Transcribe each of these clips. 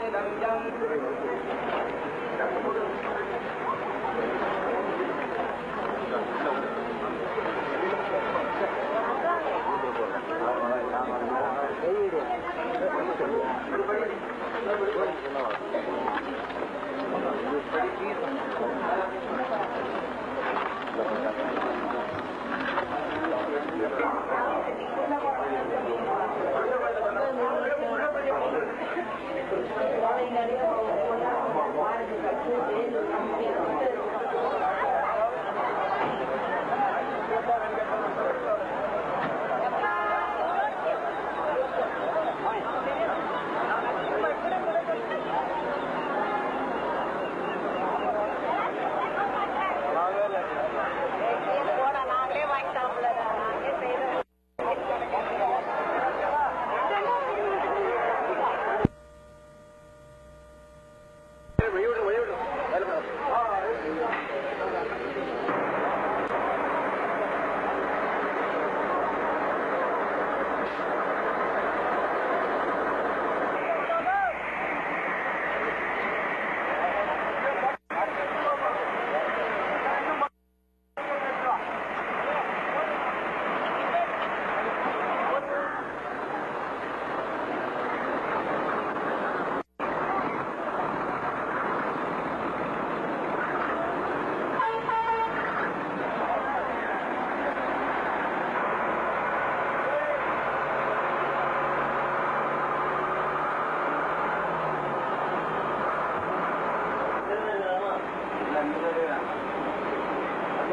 Để đặng dân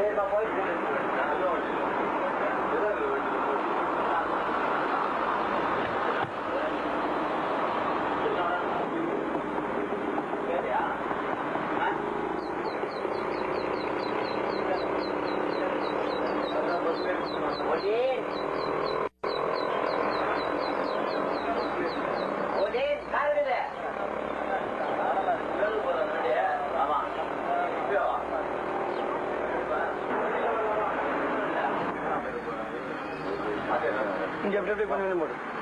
Neyse, boy. Helal. Ya breve cuando me muero.